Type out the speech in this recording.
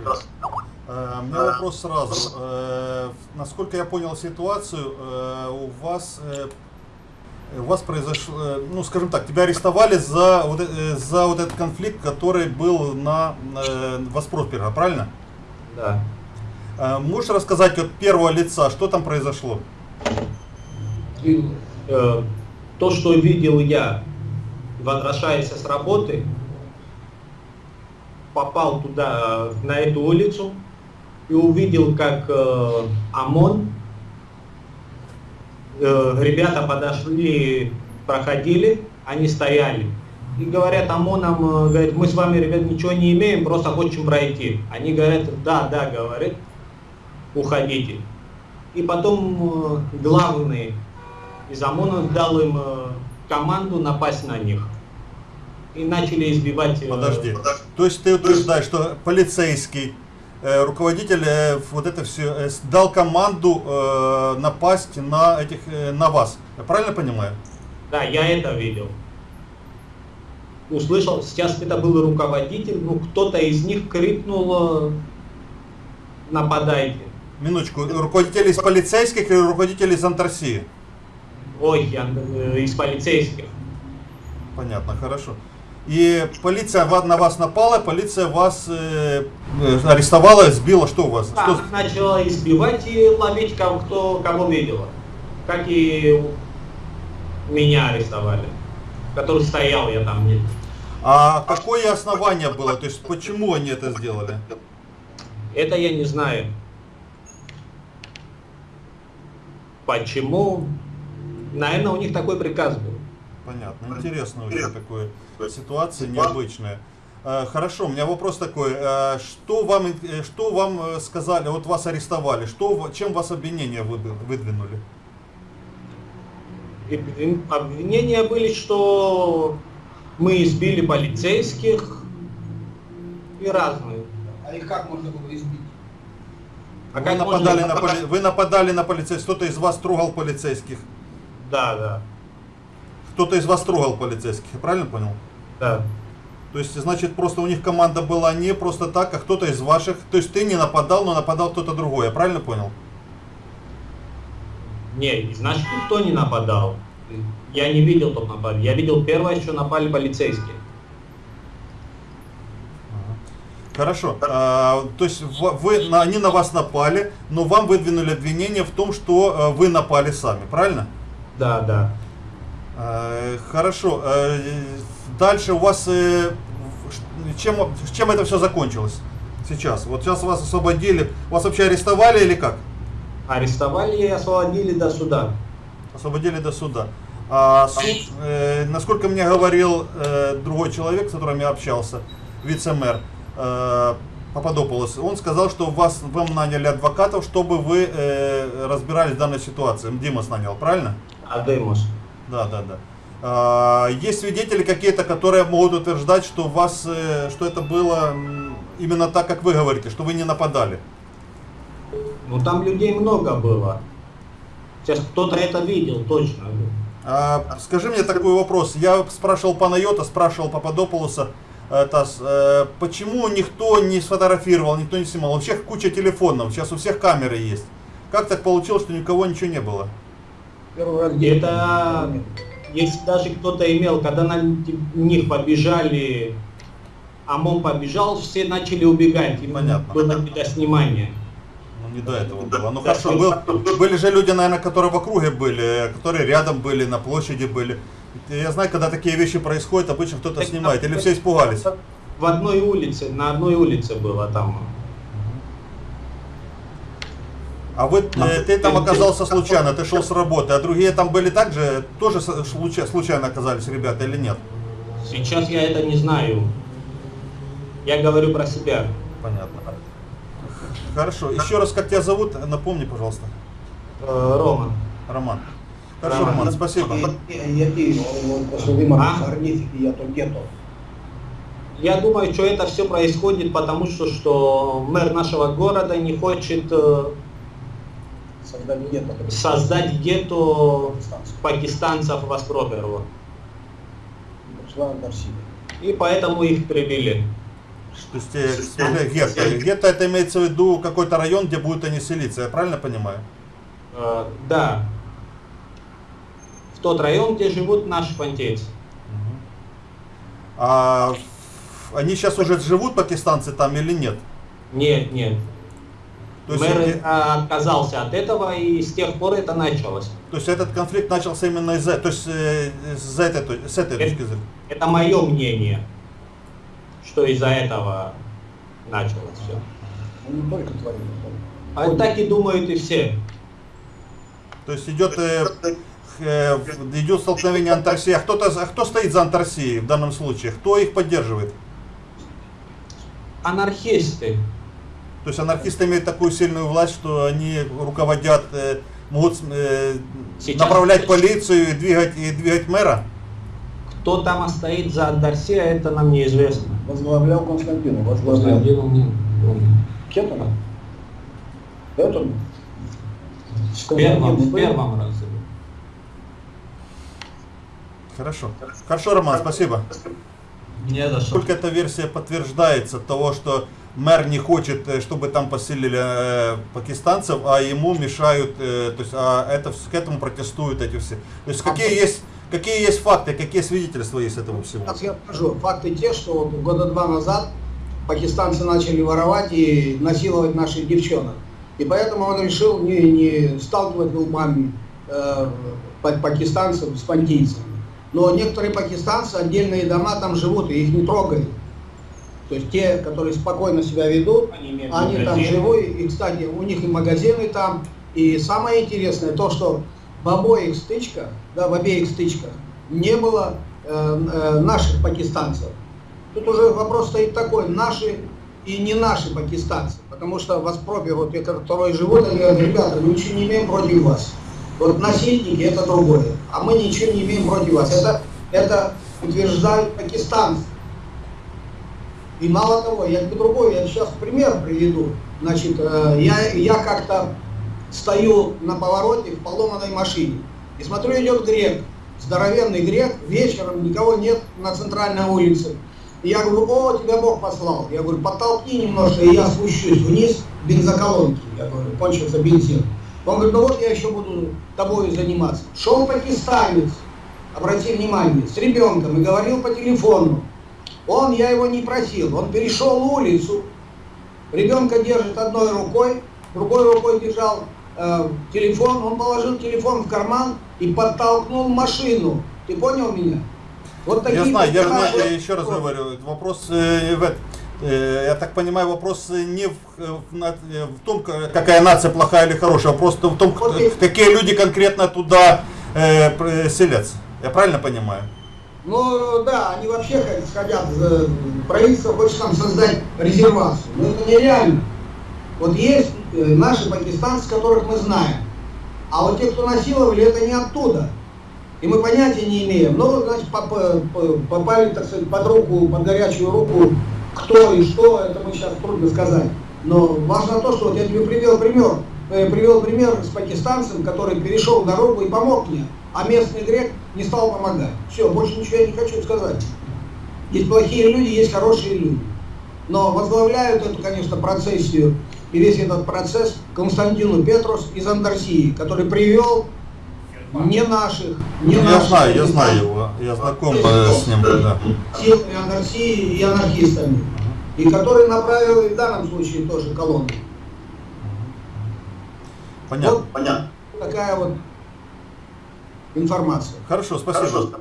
Здравствуйте. Э, У меня вопрос сразу. Э, Насколько я понял ситуацию, э, у вас у вас произошло, ну скажем так, тебя арестовали за вот, за вот этот конфликт, который был на э, Воспросперга, правильно? Да. Можешь рассказать от первого лица, что там произошло? И, э, то, что видел я, возвращаясь с работы, попал туда, на эту улицу, и увидел, как э, ОМОН, э, ребята подошли, проходили, они стояли. И говорят ОМОНам, э, говорят, мы с вами, ребят, ничего не имеем, просто хотим пройти. Они говорят, да, да, говорит, уходите. И потом э, главный из ОМОНа дал им э, команду напасть на них. И начали избивать... э, Подожди. То есть ты утверждаешь, что полицейский э, руководитель э, вот это все э, дал команду э, напасть на этих э, на вас. Я правильно понимаю? Да, я это видел. Услышал, сейчас это был руководитель, ну кто-то из них крикнул э, нападайте. Минуточку, руководитель из полицейских или руководитель из Антарсии? Ой, я, э, из полицейских. Понятно, хорошо. И полиция на вас напала, полиция вас э, э, арестовала, сбила. Что у вас? Да, Что- начала избивать и ловить кого, кто, кого видела. Как и меня арестовали. Который стоял я там. не- А какое основание было? То есть почему они это сделали? Это я не знаю. Почему? Наверное, у них такой приказ был. Понятно, интересно очень такое ситуация необычная. Э, Хорошо, у меня вопрос такой. э, Что вам, э, что вам сказали, вот вас арестовали, что, чем вас обвинения выдвинули? Обвинения были, что мы избили полицейских и разные. А их как можно было избить? А Вы как можно- нападали, на поли- вы нападали на полицейских, кто-то из вас трогал полицейских, Да, да, кто-то из вас трогал полицейских, я правильно понял? да. То есть, значит, просто у них команда была не просто так, а кто-то из ваших, то есть ты не нападал, но нападал кто-то другой, я правильно понял? Не, значит, никто не нападал. Я не видел, кто напал. Я видел первое, что напали полицейские. Хорошо. А, то есть вы, на- они на вас напали, но вам выдвинули обвинение в том, что э, вы напали сами, правильно? Да, да. Э, Хорошо. Э, Дальше у вас э, чем, чем это все закончилось сейчас? Вот сейчас вас освободили. Вас вообще арестовали или как? Арестовали и освободили до суда. Освободили до суда. А суд, э, насколько мне говорил э, другой человек, с которым я общался, вице-мэр э, Пападополос, он сказал, что вас, вам наняли адвокатов, чтобы вы э, разбирались в данной ситуации. Димас нанял, правильно? Адемос. Да, да, да. А, есть свидетели какие-то, которые могут утверждать, что вас, э, что это было именно так, как вы говорите, что вы не нападали. Ну там людей много было. Сейчас кто-то это видел, точно. А, скажи мне такой вопрос. Я спрашивал Панайота, спрашивал Пападополуса, э, Тас, э, почему никто не сфотографировал, никто не снимал? У всех куча телефонов, сейчас у всех камеры есть. Как так получилось, что никого ничего не было? Первый раз Это если даже кто-то имел, когда на них побежали, ОМОН побежал, все начали убегать. Им Понятно. было видоснимание. Ну, не до этого было. Ну Да, хорошо, был- были же люди, наверное, которые в округе были, которые рядом были, на площади были. Я знаю, когда такие вещи происходят, обычно кто-то снимает. Или все испугались? В одной улице, на одной улице было там. А вы, э, ты там оказался случайно, ты шел с работы, а другие там были также, тоже случайно оказались ребята или нет? Сейчас я это не знаю. Я говорю про себя. Понятно. Хорошо. Еще раз, как тебя зовут, напомни, пожалуйста. Э, Рома. Роман. Хорошо, Роман. Роман, спасибо. А? я думаю, что это все происходит потому, что, что мэр нашего города не хочет Создання гетто. создать гетто пакистанцев в Аспроперово. Прийшла Антарсіда. И поэтому их привели. То есть э, гетто. Гетто это имеется в виду какой-то район, где будут они селиться, я правильно понимаю? Э, да. В тот район, где живут наши понтейцы. А они сейчас уже живут, пакистанцы, там или нет? Нет, нет. То есть, Мэр э, э, отказался от этого, и с тех пор это началось. то есть этот конфликт начался именно из-за, то есть э, с этой, то- с этой точки зрения. Это мое мнение, что из-за этого началось все. Не только твои. А так и думают и все. То есть идет, э, э, идет столкновение антарсии. А, кто-то, а кто стоит за антарсией в данном случае? Кто их поддерживает? Анархисты. То есть анархисты имеют такую сильную власть, что они руководят, э, могут э, Сейчас- направлять полицию и двигать, и двигать мэра? Кто там стоит за Андарсия, это нам неизвестно. Возглавлял Константину, возглавлял. Константин, не- он- Кетона? Это? В первом, в первом разе. Хорошо. Хорошо, Роман, спасибо. Не за что. Только эта версия подтверждается того, что мэр не хочет, э, чтобы там поселили э, пакистанцев, а ему мешают, э, то есть а это, к этому протестуют эти все. То есть какие есть, какие есть факты, какие свидетельства есть этого всего? Сейчас я скажу. Факты те, что вот года два назад пакистанцы начали воровать и насиловать наших девчонок. И поэтому он решил не, не сталкивать лбами э, па- пакистанцев с пантийцами. Но некоторые пакистанцы, отдельные дома там живут, и их не трогают. То есть те, которые спокойно себя ведут, Они имеют они там живут, и, кстати, у них и магазины там. И самое интересное то, что в обоих стычках, да, в обеих стычках не было э, э, наших пакистанцев. Тут уже вопрос стоит такой, наши и не наши пакистанцы. Потому что в Аспропе, вот те, которые живут, они говорят, ребята, мы ничего не имеем против вас. Вот насильники это другое, а мы ничего не имеем против вас. Это, это утверждают пакистанцы. И мало того, я другой, я сейчас пример приведу. Значит, э, я, я как-то стою на повороте в поломанной машине. И смотрю, идет грек, здоровенный грек, вечером никого нет на центральной улице. И я говорю, о, тебя Бог послал. Я говорю, подтолкни немножко, и я спущусь вниз бензоколонки. Я говорю, кончился бензин. Он говорит, ну вот я еще буду тобой заниматься. Шел пакистанец, обрати внимание, с ребенком и говорил по телефону. Он, я его не просил, он перешел улицу, ребенка держит одной рукой, другой рукой держал э, телефон, он положил телефон в карман и подтолкнул машину. Ты понял меня? Вот Я такие я, знаю, я еще раз говорю, вопрос, э, в, эт- э, я так понимаю, вопрос не в, э, в э, в том, ка- какая нация плохая или хорошая, а просто в том, кто- какие люди конкретно туда э, селятся. Я правильно понимаю? Ну да, они вообще хотят, э, правительство хочет там создать резервацию. Но это нереально. Вот есть э, наши пакистанцы, которых мы знаем. А вот те, кто насиловали, это не оттуда. И мы понятия не имеем. Ну, вот, значит, попали, так сказать, под руку, под горячую руку, кто и что, это мы сейчас трудно сказать. Но важно то, что вот я тебе привел пример, э, привел пример с пакистанцем, который перешел дорогу и помог мне, а местный грек не стал помогать. Все, больше ничего я не хочу сказать. Есть плохие люди, есть хорошие люди. Но возглавляют эту, конечно, процессию и весь этот процесс Константину Петрус из Андерсии, который привел не наших, не я наших знаю, я знаю его, я знаком э, с ним, да. силами анархии и анархистами. И который направил и в данном случае тоже колонну. Понятно. Вот такая вот информация. Хорошо, спасибо.